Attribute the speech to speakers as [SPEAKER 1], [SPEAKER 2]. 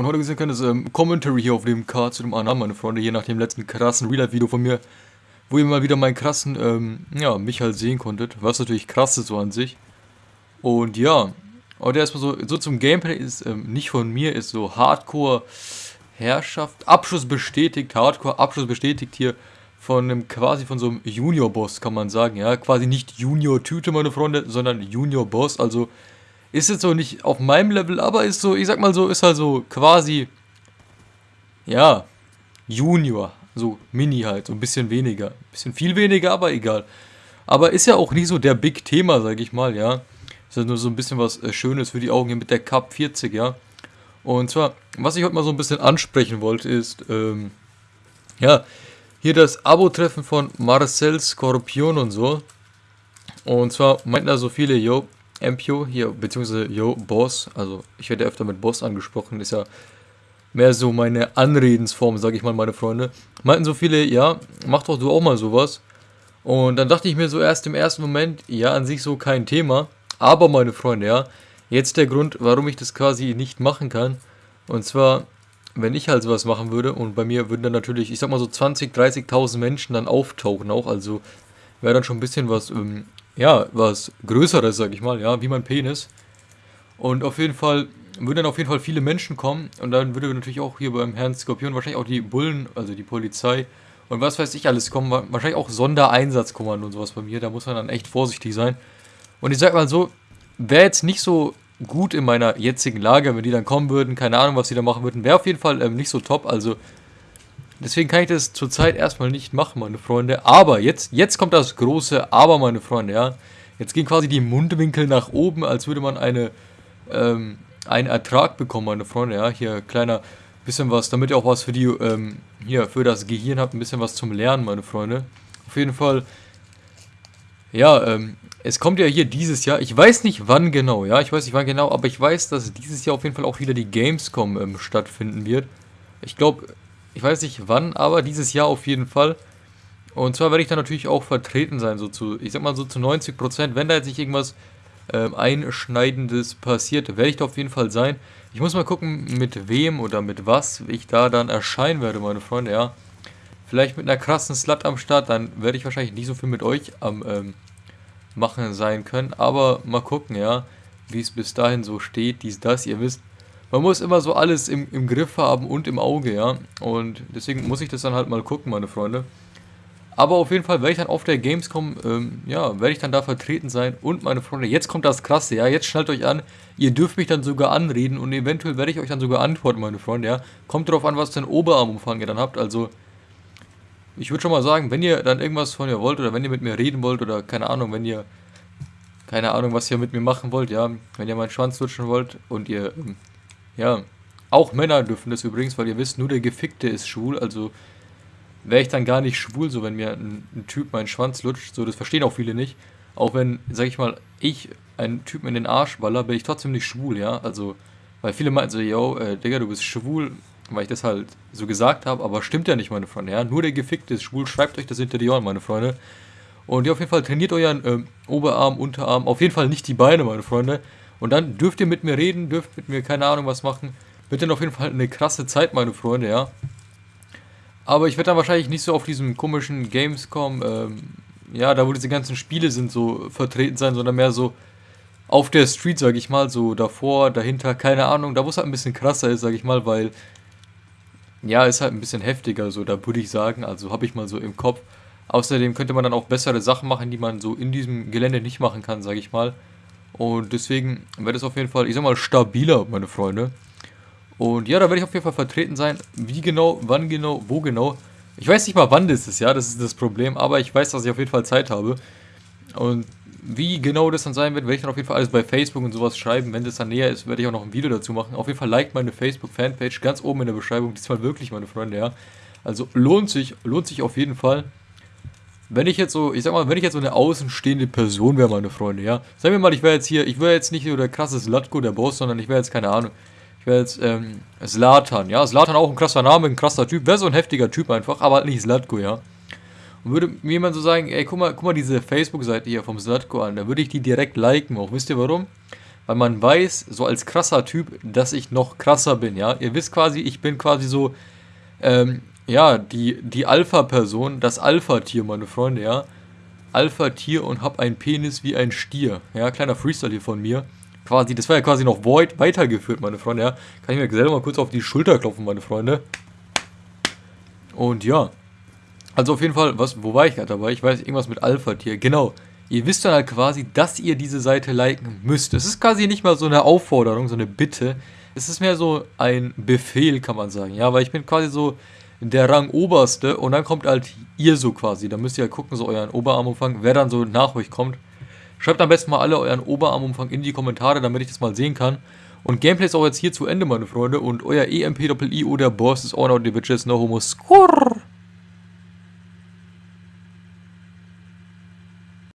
[SPEAKER 1] Und heute gesehen kann das ähm, Commentary hier auf dem Card zu dem anderen, meine Freunde, hier nach dem letzten krassen Real-Life-Video von mir, wo ihr mal wieder meinen krassen, ähm, ja, mich halt sehen konntet, was natürlich krass ist so an sich. Und ja, heute erstmal so, so zum Gameplay ist, ähm, nicht von mir, ist so Hardcore Herrschaft, Abschluss bestätigt, Hardcore Abschluss bestätigt hier von einem, quasi von so einem Junior-Boss, kann man sagen, ja, quasi nicht Junior-Tüte, meine Freunde, sondern Junior-Boss, also ist jetzt so nicht auf meinem Level, aber ist so, ich sag mal so, ist halt so quasi, ja, Junior. So Mini halt, so ein bisschen weniger. Ein bisschen viel weniger, aber egal. Aber ist ja auch nicht so der Big Thema, sag ich mal, ja. Ist ja nur so ein bisschen was äh, Schönes für die Augen hier mit der Cup 40, ja. Und zwar, was ich heute mal so ein bisschen ansprechen wollte, ist, ähm, ja, hier das Abo-Treffen von Marcel Skorpion und so. Und zwar meinten da so viele, yo, MPO hier, beziehungsweise Yo, Boss, also ich werde öfter mit Boss angesprochen, ist ja mehr so meine Anredensform, sage ich mal, meine Freunde. Meinten so viele, ja, mach doch du auch mal sowas. Und dann dachte ich mir so erst im ersten Moment, ja, an sich so kein Thema. Aber meine Freunde, ja, jetzt der Grund, warum ich das quasi nicht machen kann. Und zwar, wenn ich halt sowas machen würde und bei mir würden dann natürlich, ich sag mal so 20, 30.000 Menschen dann auftauchen auch, also wäre dann schon ein bisschen was ähm, ja, was Größeres, sag ich mal, ja, wie mein Penis. Und auf jeden Fall würden dann auf jeden Fall viele Menschen kommen und dann würde natürlich auch hier beim Herrn Skorpion wahrscheinlich auch die Bullen, also die Polizei und was weiß ich alles kommen, wahrscheinlich auch Sondereinsatzkommando und sowas bei mir, da muss man dann echt vorsichtig sein. Und ich sag mal so, wäre jetzt nicht so gut in meiner jetzigen Lage, wenn die dann kommen würden, keine Ahnung, was die da machen würden, wäre auf jeden Fall ähm, nicht so top, also Deswegen kann ich das zurzeit erstmal nicht machen, meine Freunde. Aber jetzt, jetzt kommt das große Aber, meine Freunde, ja. Jetzt gehen quasi die Mundwinkel nach oben, als würde man eine, ähm, einen Ertrag bekommen, meine Freunde, ja. Hier kleiner bisschen was, damit ihr auch was für die, ähm, hier, für das Gehirn habt, ein bisschen was zum Lernen, meine Freunde. Auf jeden Fall, ja, ähm, es kommt ja hier dieses Jahr, ich weiß nicht wann genau, ja, ich weiß nicht wann genau, aber ich weiß, dass dieses Jahr auf jeden Fall auch wieder die Gamescom ähm, stattfinden wird. Ich glaube, ich weiß nicht wann, aber dieses Jahr auf jeden Fall. Und zwar werde ich da natürlich auch vertreten sein, so zu, ich sag mal so zu 90 Prozent. Wenn da jetzt nicht irgendwas äh, Einschneidendes passiert, werde ich da auf jeden Fall sein. Ich muss mal gucken, mit wem oder mit was ich da dann erscheinen werde, meine Freunde, ja. Vielleicht mit einer krassen Slut am Start, dann werde ich wahrscheinlich nicht so viel mit euch am ähm, machen sein können. Aber mal gucken, ja, wie es bis dahin so steht, dies, das, ihr wisst man muss immer so alles im, im Griff haben und im Auge, ja. Und deswegen muss ich das dann halt mal gucken, meine Freunde. Aber auf jeden Fall werde ich dann auf der Gamescom, ähm, ja, werde ich dann da vertreten sein. Und meine Freunde, jetzt kommt das Krasse, ja. Jetzt schnallt euch an, ihr dürft mich dann sogar anreden und eventuell werde ich euch dann sogar antworten, meine Freunde, ja. Kommt darauf an, was für einen Oberarmumfang ihr dann habt. Also, ich würde schon mal sagen, wenn ihr dann irgendwas von mir wollt oder wenn ihr mit mir reden wollt oder keine Ahnung, wenn ihr, keine Ahnung, was ihr mit mir machen wollt, ja. Wenn ihr meinen Schwanz lutschen wollt und ihr ähm, ja, auch Männer dürfen das übrigens, weil ihr wisst, nur der Gefickte ist schwul, also wäre ich dann gar nicht schwul, so wenn mir ein, ein, Typ meinen Schwanz lutscht, so das verstehen auch viele nicht. Auch wenn, sag ich mal, ich einen Typen in den Arsch baller, bin ich trotzdem nicht schwul, ja, also, weil viele meinten so, yo, äh, Digga, du bist schwul, weil ich das halt so gesagt habe, aber stimmt ja nicht, meine Freunde, ja, nur der Gefickte ist schwul, schreibt euch das hinter die Ohren, meine Freunde. Und ja, auf jeden Fall trainiert euren äh, Oberarm, Unterarm, auf jeden Fall nicht die Beine, meine Freunde. Und dann dürft ihr mit mir reden, dürft mit mir keine Ahnung was machen. Wird dann auf jeden Fall eine krasse Zeit, meine Freunde, ja. Aber ich werde dann wahrscheinlich nicht so auf diesem komischen Gamescom, ähm, ja, da wo diese ganzen Spiele sind, so vertreten sein, sondern mehr so auf der Street, sag ich mal, so davor, dahinter, keine Ahnung, da wo es halt ein bisschen krasser ist, sag ich mal, weil, ja, ist halt ein bisschen heftiger, so, da würde ich sagen, also habe ich mal so im Kopf. Außerdem könnte man dann auch bessere Sachen machen, die man so in diesem Gelände nicht machen kann, sag ich mal. Und deswegen wird es auf jeden Fall, ich sag mal, stabiler, meine Freunde. Und ja, da werde ich auf jeden Fall vertreten sein. Wie genau, wann genau, wo genau. Ich weiß nicht mal, wann das ist, ja, das ist das Problem. Aber ich weiß, dass ich auf jeden Fall Zeit habe. Und wie genau das dann sein wird, werde ich dann auf jeden Fall alles bei Facebook und sowas schreiben. Wenn das dann näher ist, werde ich auch noch ein Video dazu machen. Auf jeden Fall liked meine Facebook-Fanpage ganz oben in der Beschreibung. Diesmal wirklich, meine Freunde, ja. Also lohnt sich, lohnt sich auf jeden Fall. Wenn ich jetzt so, ich sag mal, wenn ich jetzt so eine außenstehende Person wäre, meine Freunde, ja. Sagen wir mal, ich wäre jetzt hier, ich wäre jetzt nicht so der krasse Slatko, der Boss, sondern ich wäre jetzt, keine Ahnung, ich wäre jetzt, ähm, Slatan, ja. Slatan auch ein krasser Name, ein krasser Typ, wäre so ein heftiger Typ einfach, aber halt nicht Slatko, ja. Und würde mir jemand so sagen, ey, guck mal, guck mal diese Facebook-Seite hier vom Slatko an, da würde ich die direkt liken auch. Wisst ihr warum? weil man weiß, so als krasser Typ, dass ich noch krasser bin, ja. Ihr wisst quasi, ich bin quasi so, ähm, ja, die, die Alpha-Person, das Alpha-Tier, meine Freunde, ja. Alpha-Tier und hab einen Penis wie ein Stier. Ja, kleiner Freestyle hier von mir. Quasi, das war ja quasi noch Void weitergeführt, meine Freunde, ja. Kann ich mir selber mal kurz auf die Schulter klopfen, meine Freunde. Und ja. Also auf jeden Fall, was, wo war ich gerade dabei? Ich weiß, irgendwas mit Alpha-Tier. Genau. Ihr wisst dann halt quasi, dass ihr diese Seite liken müsst. Es ist quasi nicht mal so eine Aufforderung, so eine Bitte. Es ist mehr so ein Befehl, kann man sagen. Ja, weil ich bin quasi so der Rang Oberste und dann kommt halt ihr so quasi. Da müsst ihr halt gucken, so euren Oberarmumfang, wer dann so nach euch kommt. Schreibt am besten mal alle euren Oberarmumfang in die Kommentare, damit ich das mal sehen kann. Und Gameplay ist auch jetzt hier zu Ende, meine Freunde. Und euer EMP-I-I oder Boss ist auch noch die Bitches, no homo skurr.